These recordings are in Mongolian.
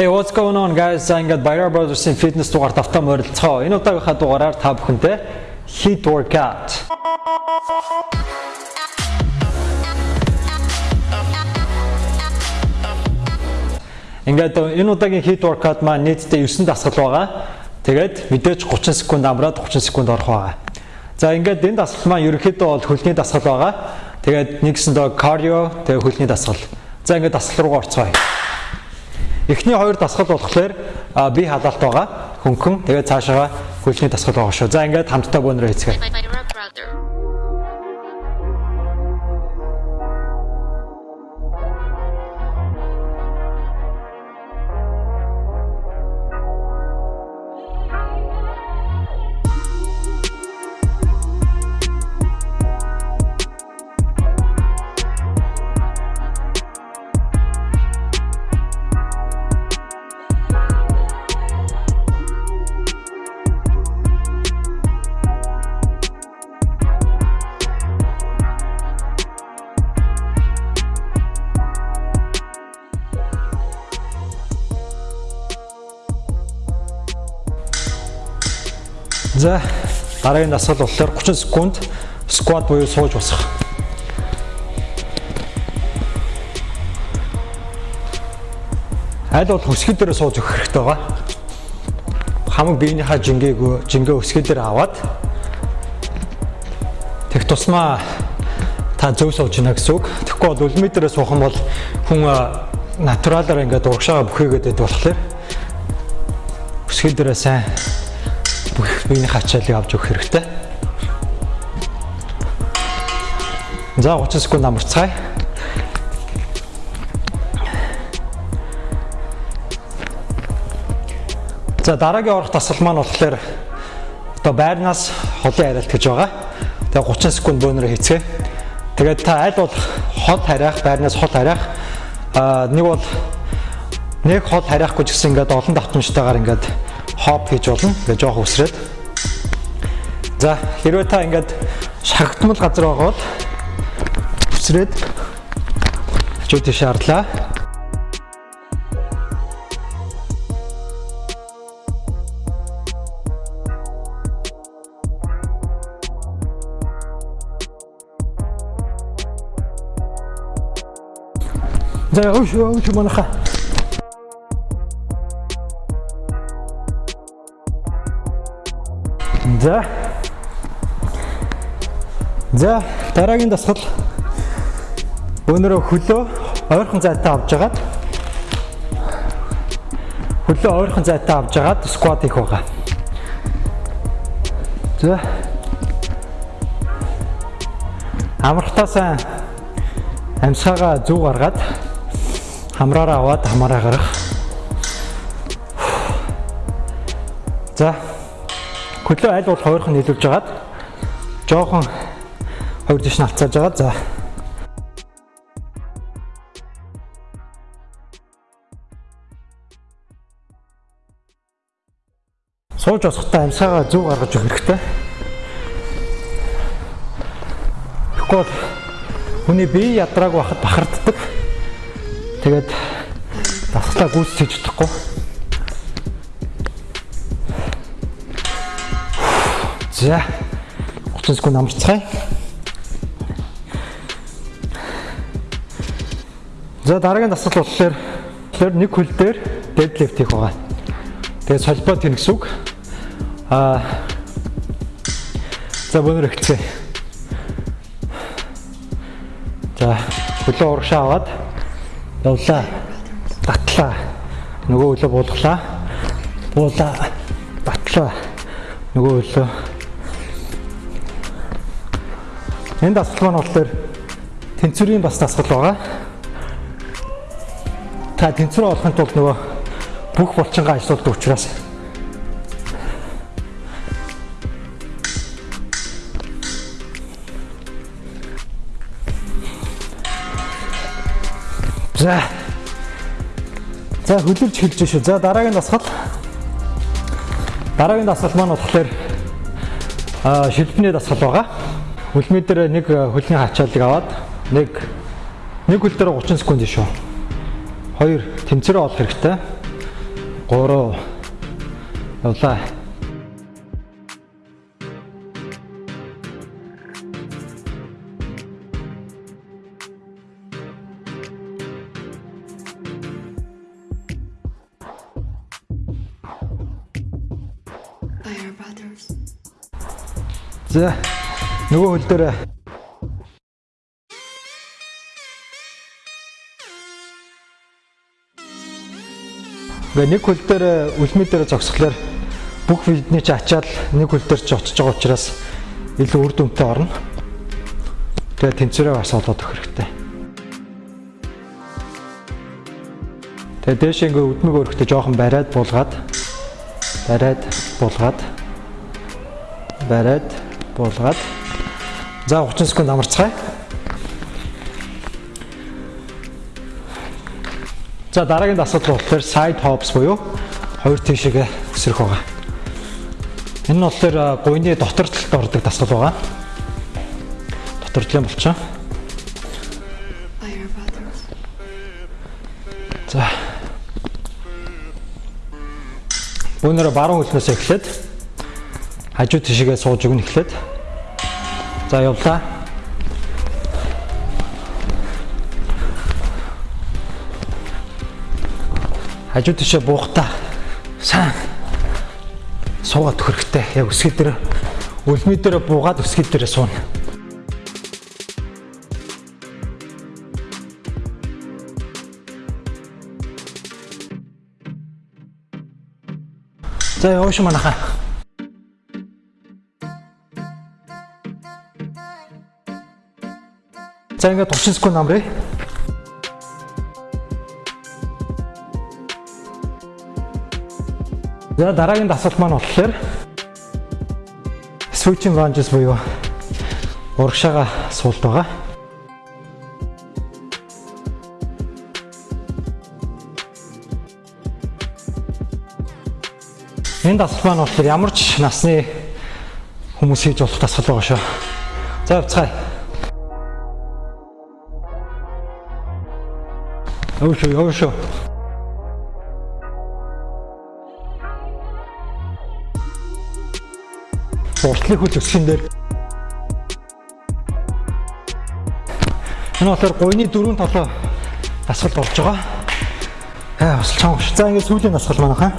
Hey what's going on guys? За ингээд Bayer Brothers-ийн fitness дугаарт автаа морилцгоо. Энэ удаагийнхаа дугаараар та бүхэнтэй HIIT workout. Ингээд энэ удаагийн HIIT workout маань нийтдээ 9 дасгал байгаа. Тэгээд мэдээж 30 секунд амраад 30 секунд орох байгаа. За ингээд энэ дасгал маань ерөнхийдөө бол хөлний дасгал байгаа. Тэгээд нэгсэндээ cardio, тэгээд хөлний дасгал. За ингээд дасгал руугаа орцгоё. Эхний хоёр дасгал болохоор би халаалт байгаа. Хөнгөн. Тэгээд цаашаа хөлний дасгал байгаа шүү. За ингээд хамтдаа бөөнөрөө хийцгээе. За дараагийн дасгал болохоор 30 секунд скват буюу сууж босох. Аль бол хөсгөл дээр сууж өгөх хэрэгтэй байгаа. Хамаг биенийхээ жингээгөө жингээ өсгөл дээр аваад тех тусмаа та зөв сууж гинэ гэсэн үг. Тэгэхгүй бол үлмээ дээр суух юм бол хүн натуралаар ингээд урагшаага бүхийгээд байдаг болохоор өсгөл дээр сайн бүх биений хачаалыг авч өгөх хэрэгтэй. За 30 секунд амарцгаая. За дараагийн орох тасал маань болохоор одоо байрнаас холын хариалт гэж байгаа. Тэгээ 30 секунд бөөнөрөө хийцгээе. Тэгээд та аль бол хол харьяах, байрнаас хол харьяах аа нэг бол нэг хол харьяахгүй ч гэсэн ингээд олон давтамжтайгаар ингээд хоп хийж болно. Ингээ жоох үсрээд. За хэрвээ та ингээд шахагдмал газар байгаа бол үсрээд хажуу тийш харлаа. За өөш өөш манайха За. За, дараагийн дасгал өнөрөө хөлөө ойрхон зайтай авч жагаад хөлөө ойрхон зайтай авч жагаад скват хийх байгаа. За. Амрахтаасаа амьсгаагаа зүг гаргаад хамраараа аваад хамаараа гарах. За хөлөө аль болох хоёрхан нийлүүлж агаад жоохон хоёр дэш навцааж байгаа. За. Сууж босохдоо амьсгаагаа зүг гаргаж өгөх хэрэгтэй. Тэгэхгүй хүний бие ядрааг бахад бахарддаг. Тэгээд дасгалаа гүйцэтгэж чадахгүй. За 30 секунд амарцгаая. За дараагийн дасгал болохоор тэгэхээр нэг хөл дээр deadlift хийх байгаа. Тэгээд солбоо тэнэ гэсэн үг. Аа За бөөнөр ихцээ. За хөлөө урагшаа аваад явлаа. Батлаа. Нөгөө хөлөө буулгалаа. Буулаа. Батлаа. Нөгөө хөлөө Энэ дасгал маань болохоор тэнцвэрийн бас дасгал байгаа. Та тэнцвэр олохын тулд нөгөө бүх булчингаа ажилладаг учраас За. За хөлөвч хэлж шүү. За дараагийн дасгал. Дараагийн дасгал маань болохоор аа шилбэний дасгал байгаа. Хөлмий дээр нэг хөлний хачаалыг аваад нэг нэг хөл дээр 30 секунд шүү. Хоёр тэмцэрээ олох хэрэгтэй. 3 явлаа. Fire Brothers. За нөгөө хөл дээр Гэ нэг хөл дээр үлмий дээр зогсохлоор бүх бидний ч ачаал нэг хөл дээр ч очиж байгаа учраас илүү үр дүнтэй орно. Тэгээ тэнцвэрээ бас олоод өгөх хэрэгтэй. Тэгээ дээш ингээ өдмөг өрхтө жоохон бариад буулгаад бариад буулгаад бариад буулгаад за 30 секунд амарцгаая. За дараагийн асуудал болохоор side hops буюу хоёр тийшээгээ өсрөх байгаа. Энэ нь болохоор гуйны дотор талд ордог дасгал байгаа. Болчихоо. Fire Brothers. За. Бүүнээрээ баруун хөлнөөс эхлээд хажуу тишгээ сууж өгнө эхлээд. За явлаа. Хажуу тишээ буухтаа сайн суугаад хэрэгтэй. Яг өсгөл дээр үлмий дээр буугаад өсгөл дээр сууна. За яваа шүү манайхаа. За ингээд 30 секунд амрыг. За дараагийн дасгал маань болохоор switching lunges буюу урагшаага суулт байгаа. Энэ дасгал маань болохоор ямар ч насны хүмүүс хийж болох дасгал байгаа шүү. За явцгаая. Яваа шүү, яваа шүү. уртлыг хүч өсгөн дээр Энэ болохоор гойны дөрөв толоо дасгал болж байгаа. Аа бас чанга. За ингээд сүүлийн дасгал манайхаа.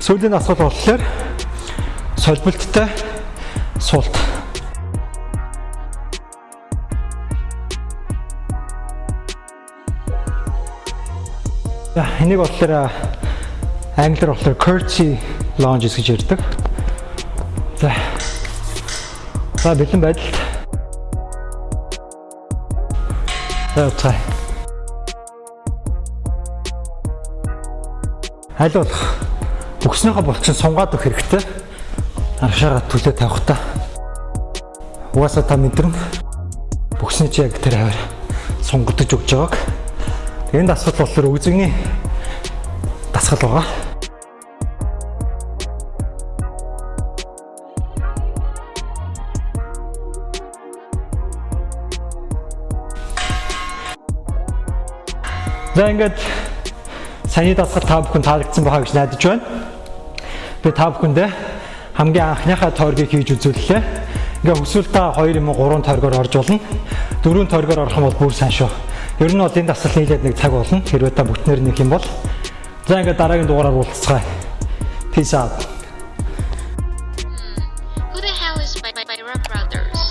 Сүүлийн дасгал болохоор солбилттай суулт. За энийг болохоор англиар болохоор curtsy lunges гэж ярьдаг. За. За бэлэн байдалд. За уцай. Аль болох бүкснийхөө булчин сунгаад өгөх хэрэгтэй. Аргашаараа түлээ тавих та. Угаасаа та мэдрэн бүксний чи яг тэр хавар сунгадж өгч байгааг. Энэ дасгал болохоор үзэгний дасгал байгаа. За ингээд саяны дасгал та бүхэн таалагдсан байхаа гэж найдаж байна. Би та бүхэндээ хамгийн анхныхаа тойргийг хийж үзүүллээ. Ингээ хүсвэл та 2 юм уу 3 тойргоор орж болно. 4 тойргоор орох юм бол бүр сайн шүү. Ер нь бол энэ дасгал нийлээд нэг цаг болно. Хэрвээ та бүтнээр нэг юм бол за ингээд дараагийн дугаараар уулзцгаая. Peace out. Who the hell is my, my, my brothers?